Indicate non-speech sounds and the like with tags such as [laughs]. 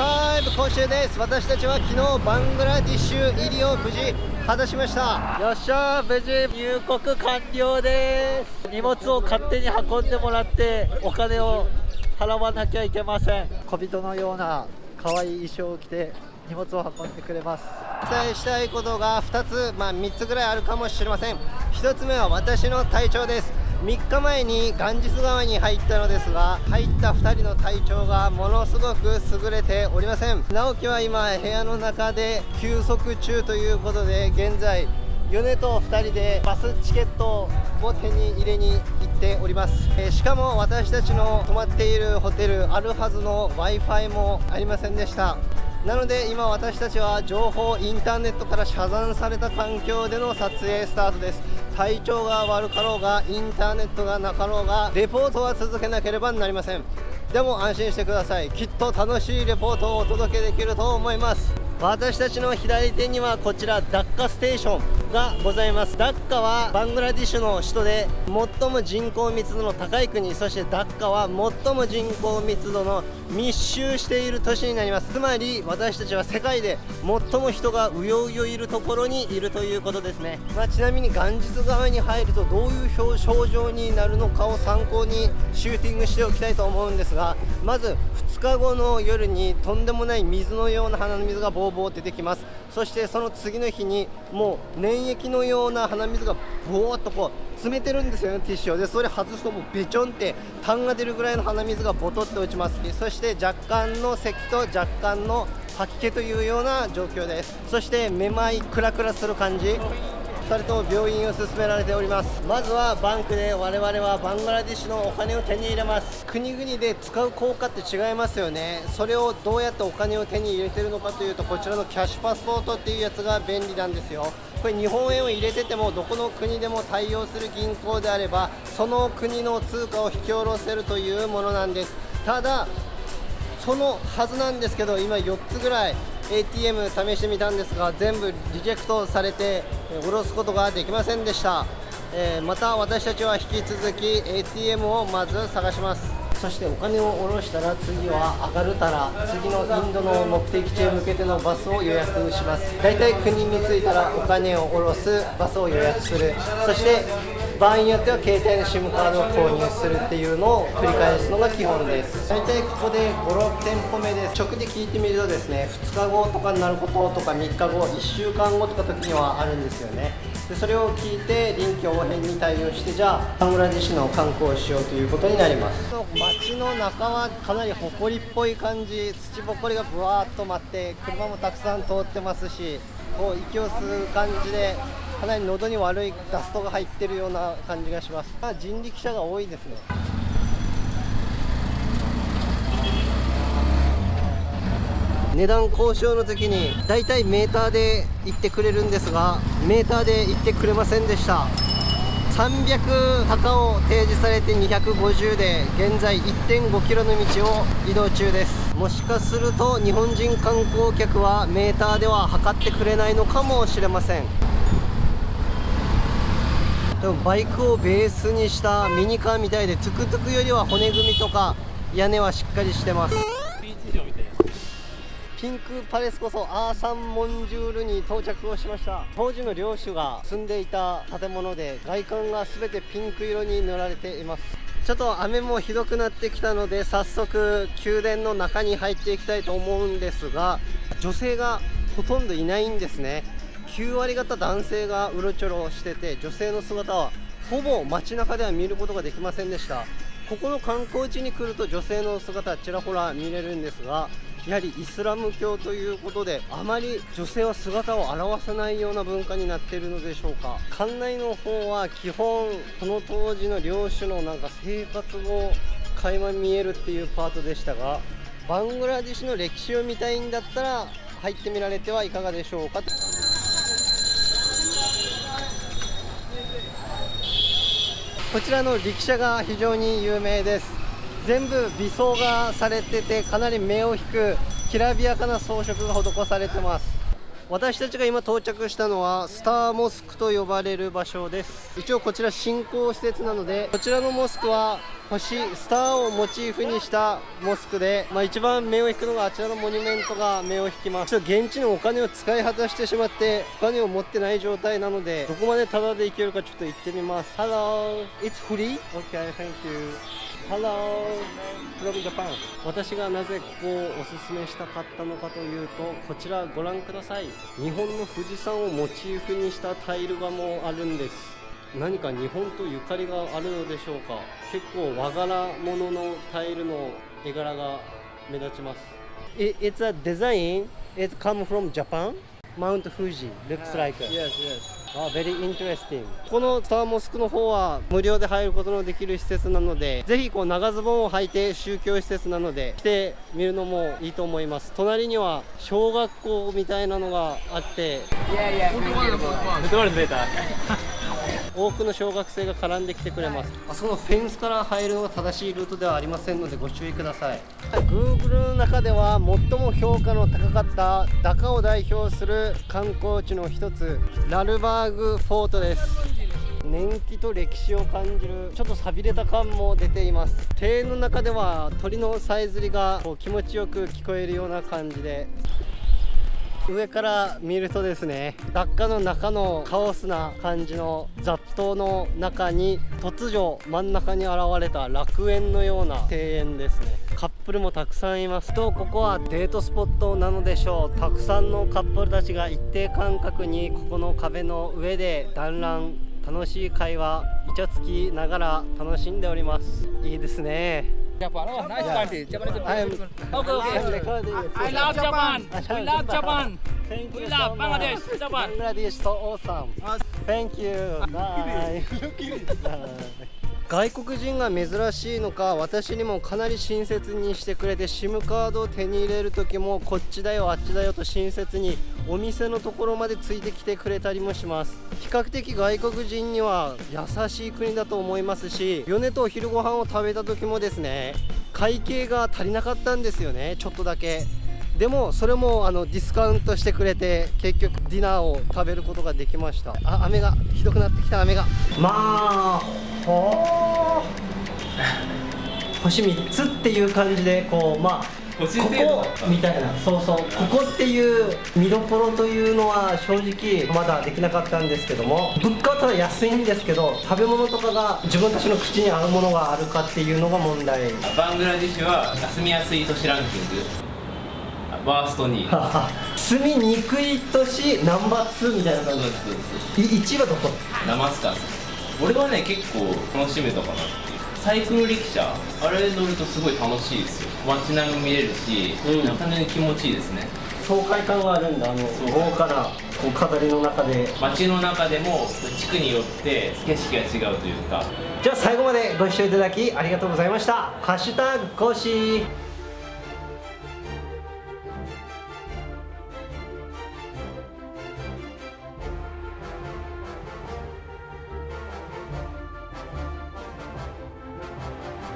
5今週です。私たちは昨日バングラディッシュ入りを無事果たしました。よっしゃ無事。入国完了です。荷物を勝手に運んでもらってお金を払わなきゃいけません。小人のような可愛い衣装を着て荷物を運んでくれます。お伝えしたいことが2つ、まあ、3つぐらいあるかもしれません。1つ目は私の体調です3日前にガンジス川に入ったのですが入った2人の体調がものすごく優れておりません。直樹は今部屋の中で休息中ということで現在米と2人でバスチケットを手に入れに行っております、えー、しかも私たちの泊まっているホテルあるはずの w i f i もありませんでした。なので今私たちは情報インターネットから遮断された環境での撮影スタートです。体調が悪かろうがインターネットがなかろうがレポートは続けなければなりません。でも安心してください。きっと楽しいレポートをお届けできると思います。私たちの左手にはこちらダッカステーション。がございます。ダッカはバングラディッシュの首都で最も人口密度の高い国そしてダッカは最も人口密度の密集している都市になります。つまり私たちは世界で最も人がうようよいるところにいるということですね、まあ、ちなみに元日側に入るとどういう症状になるのかを参考にシューティングしておきたいと思うんですがまず2日後の夜にとんでもない水のような鼻の水がボーボー出てきます。そしてその次の日にもう原液のような鼻水がぼーっとこう詰めてるんですよねティッシュを。でそれ外すともうべちょんって痰が出るぐらいの鼻水がボトって落ちます。そして若干の咳と若干の吐き気というような状況です。そしてめまいクラクラする感じ。2人とも病院を勧められております。まずはバンクで我々はバングラディッシュのお金を手に入れます。国々で使う効果って違いますよね。それをどうやってお金を手に入れてるのかというとこちらのキャッシュパスポートっていうやつが便利なんですよ。これ日本円を入れててもどこの国でも対応する銀行であればその国の通貨を引き下ろせるというものなんです。ただそのはずなんですけど今4つぐらい ATM 試してみたんですが全部リジェクトされて下ろすことができませんでした、え、また私たちは引き続き ATM をまず探します。そしてお金を下ろしたら次はアガルタラ次のインドの目的地へ向けてのバスを予約します。大体国に着いたらお金を下ろすバスを予約する。そして場合によっては携帯の SIM カードを購入するっていうのを繰り返すのが基本です。大体ここで56店舗目です。直で聞いてみるとですね2日後とかになることとか3日後1週間後とか時にはあるんですよね。でそれを聞いて臨機応変に対応してじゃあバングラデシュの観光をしようということになります。街の中はかなり埃っぽい感じ。土ぼこりがぶわーっと舞って車もたくさん通ってますしこう息を吸う感じでかなり喉に悪いダストが入ってるような感じがします。人力車が多いですね。値段交渉の時にだいたいメーターで行ってくれるんですがメーターで行ってくれませんでした。300高を提示されて250で現在1.5キロの道を移動中です。もしかすると日本人観光客はメーターでは測ってくれないのかもしれません。でもバイクをベースにしたミニカーみたいでトゥクトゥクよりは骨組みとか屋根はしっかりしてます。ピンクパレスこそアーサンモンジュールに到着をしました。当時の領主が住んでいた建物で外観が全てピンク色に塗られています。ちょっと雨もひどくなってきたので早速宮殿の中に入っていきたいと思うんですが女性がほとんどいないんですね。9割方男性がうろちょろしてて女性の姿はほぼ街中では見ることができませんでした。ここの観光地に来ると女性の姿ちらほら見れるんですがやはりイスラム教ということであまり女性は姿を現さないような文化になっているのでしょうか。館内の方は基本この当時の領主のなんか生活を垣間見えるっていうパートでしたがバングラデシュの歴史を見たいんだったら入ってみられてはいかがでしょうか。こちらの力車が非常に有名です。全部微装がされててかなり目を引くきらびやかな装飾が施されてます。私たちが今到着したのはスターモスクと呼ばれる場所です。一応こちら新興施設なのでこちらのモスクは星スターをモチーフにしたモスクで、まあ、一番目を引くのがあちらのモニュメントが目を引きます。ちょっと現地のお金を使い果たしてしまってお金を持ってない状態なのでどこまでタダで行けるかちょっと行ってみます。Hello. It's free? Okay thank you. Hello from Japan. 私がなぜここをおすすめしたかったのかというとこちらご覧ください。日本の富士山をモチーフにしたタイルがもうあるんです。何か日本とゆかりがあるのでしょうか。結構和柄物のタイルの絵柄が目立ちます。It- It's a design. It's come from Japan. Mount Fuji looks like. Yes, yes. あ、very interesting このスターモスクの方は無料で入ることのできる施設なのでぜひこう長ズボンを履いて宗教施設なので来てみるのもいいと思います隣には小学校みたいなのがあって Yeah, yeah. Betul betul. 多くの小学生が絡んできてくれます。あそこのフェンスから入るのが正しいルートではありませんのでご注意ください。Google の中では最も評価の高かったダカを代表する観光地の一つラルバーグフォートです。年季と歴史を感じるちょっと寂れた感も出ています。庭園の中では鳥のさえずりがこう気持ちよく聞こえるような感じで上から見るとですねダッカの中のカオスな感じの雑踏の中に突如真ん中に現れた楽園のような庭園ですね。カップルもたくさんいますとここはデートスポットなのでしょう。たくさんのカップルたちが一定間隔にここの壁の上で団らん楽しい会話イチャつきながら楽しんでおります。いいですね。Japan. Oh, Japan I love Japan. I love Japan. Thank we love Bangladesh. Japan. Bangladesh is so awesome. Thank you. [laughs] Bye. Look at it. Bye. 外国人が珍しいのか私にもかなり親切にしてくれて SIM カードを手に入れる時もこっちだよあっちだよと親切にお店のところまでついてきてくれたりもします。比較的外国人には優しい国だと思いますし米とお昼ご飯を食べた時もですね会計が足りなかったんですよねちょっとだけ。でもそれもあのディスカウントしてくれて結局ディナーを食べることができました。あ雨がひどくなってきた雨が。まあほー。星3つっていう感じでこうまあここみたいなそうそうここっていう見どころというのは正直まだできなかったんですけども物価はただ安いんですけど食べ物とかが自分たちの口に合うものがあるかっていうのが問題。バングラデシュは住みやすい都市ランキングワースト2位住みにくい都市ナンバー2みたいな感じですそうですい1位はどこダマスカス俺はね結構楽しめたかなって。いうサイクル力車あれ乗るとすごい楽しいですよ。街並みも見れるし、うん。なかなか気持ちいいですね。爽快感があるんだあの豪華なこう飾りの中で。街の中でも地区によって景色が違うというか。じゃあ最後までご視聴いただきありがとうございました「ハッシュタグ講師」